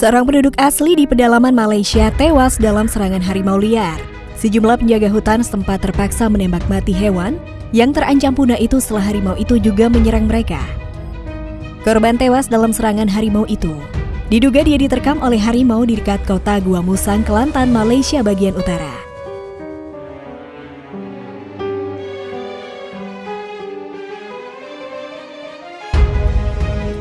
Seorang penduduk asli di pedalaman Malaysia tewas dalam serangan harimau liar. Sejumlah penjaga hutan setempat terpaksa menembak mati hewan yang terancam punah itu setelah harimau itu juga menyerang mereka. Korban tewas dalam serangan harimau itu. Diduga dia diterkam oleh harimau di dekat kota Gua Musang, Kelantan, Malaysia bagian utara.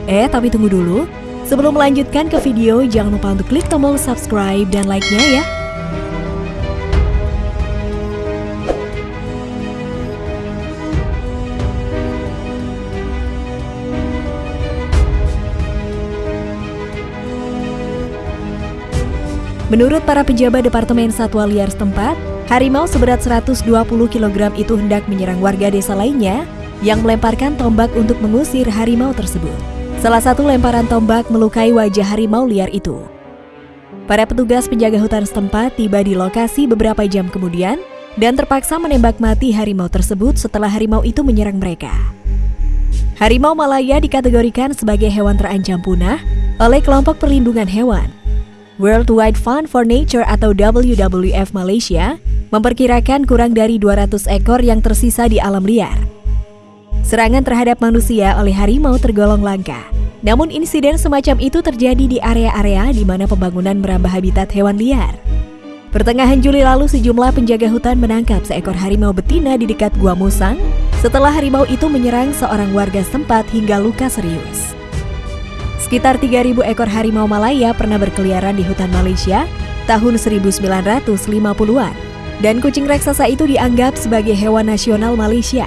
Eh, tapi tunggu dulu. Sebelum melanjutkan ke video, jangan lupa untuk klik tombol subscribe dan like-nya ya. Menurut para pejabat Departemen Satwa Liar setempat, harimau seberat 120 kg itu hendak menyerang warga desa lainnya yang melemparkan tombak untuk mengusir harimau tersebut. Salah satu lemparan tombak melukai wajah harimau liar itu. Para petugas penjaga hutan setempat tiba di lokasi beberapa jam kemudian dan terpaksa menembak mati harimau tersebut setelah harimau itu menyerang mereka. Harimau Malaya dikategorikan sebagai hewan terancam punah oleh kelompok perlindungan hewan World Wide Fund for Nature atau WWF Malaysia memperkirakan kurang dari 200 ekor yang tersisa di alam liar. Serangan terhadap manusia oleh harimau tergolong langka. Namun insiden semacam itu terjadi di area-area di mana pembangunan merambah habitat hewan liar. Pertengahan Juli lalu sejumlah penjaga hutan menangkap seekor harimau betina di dekat Gua Musang setelah harimau itu menyerang seorang warga setempat hingga luka serius. Sekitar 3.000 ekor harimau Malaya pernah berkeliaran di hutan Malaysia tahun 1950-an. Dan kucing raksasa itu dianggap sebagai hewan nasional Malaysia.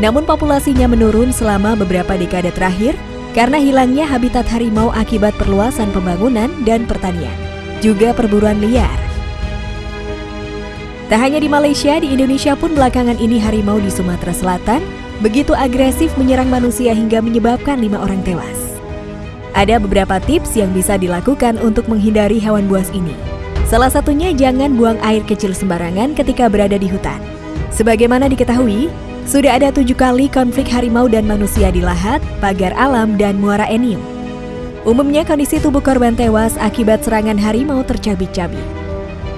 Namun populasinya menurun selama beberapa dekade terakhir karena hilangnya habitat harimau akibat perluasan pembangunan dan pertanian, juga perburuan liar. Tak hanya di Malaysia, di Indonesia pun belakangan ini harimau di Sumatera Selatan begitu agresif menyerang manusia hingga menyebabkan lima orang tewas. Ada beberapa tips yang bisa dilakukan untuk menghindari hewan buas ini. Salah satunya jangan buang air kecil sembarangan ketika berada di hutan. Sebagaimana diketahui, sudah ada tujuh kali konflik harimau dan manusia di Lahat, Pagar Alam, dan Muara Enim. Umumnya kondisi tubuh korban tewas akibat serangan harimau tercabik-cabik.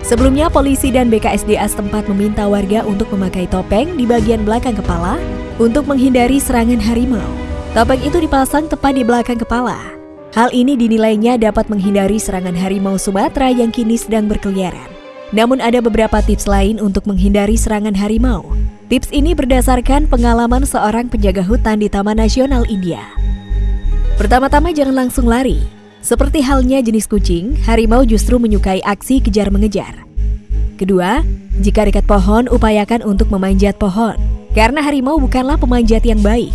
Sebelumnya, polisi dan BKSDA setempat meminta warga untuk memakai topeng di bagian belakang kepala untuk menghindari serangan harimau. Topeng itu dipasang tepat di belakang kepala Hal ini dinilainya dapat menghindari serangan harimau Sumatera yang kini sedang berkeliaran. Namun ada beberapa tips lain untuk menghindari serangan harimau. Tips ini berdasarkan pengalaman seorang penjaga hutan di Taman Nasional India. Pertama-tama jangan langsung lari. Seperti halnya jenis kucing, harimau justru menyukai aksi kejar-mengejar. Kedua, jika dekat pohon, upayakan untuk memanjat pohon, karena harimau bukanlah pemanjat yang baik.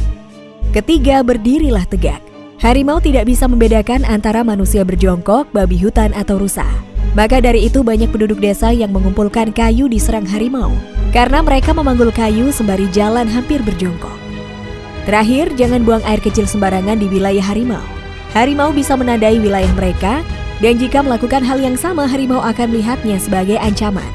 Ketiga, berdirilah tegak. Harimau tidak bisa membedakan antara manusia berjongkok, babi hutan, atau rusa. Maka dari itu banyak penduduk desa yang mengumpulkan kayu di serang harimau karena mereka memanggul kayu sembari jalan hampir berjongkok. Terakhir, jangan buang air kecil sembarangan di wilayah harimau. Harimau bisa menandai wilayah mereka dan jika melakukan hal yang sama, harimau akan melihatnya sebagai ancaman.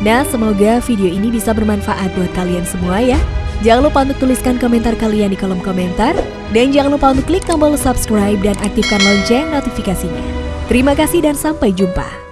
Nah, semoga video ini bisa bermanfaat buat kalian semua ya. Jangan lupa untuk tuliskan komentar kalian di kolom komentar. Dan jangan lupa untuk klik tombol subscribe dan aktifkan lonceng notifikasinya. Terima kasih dan sampai jumpa.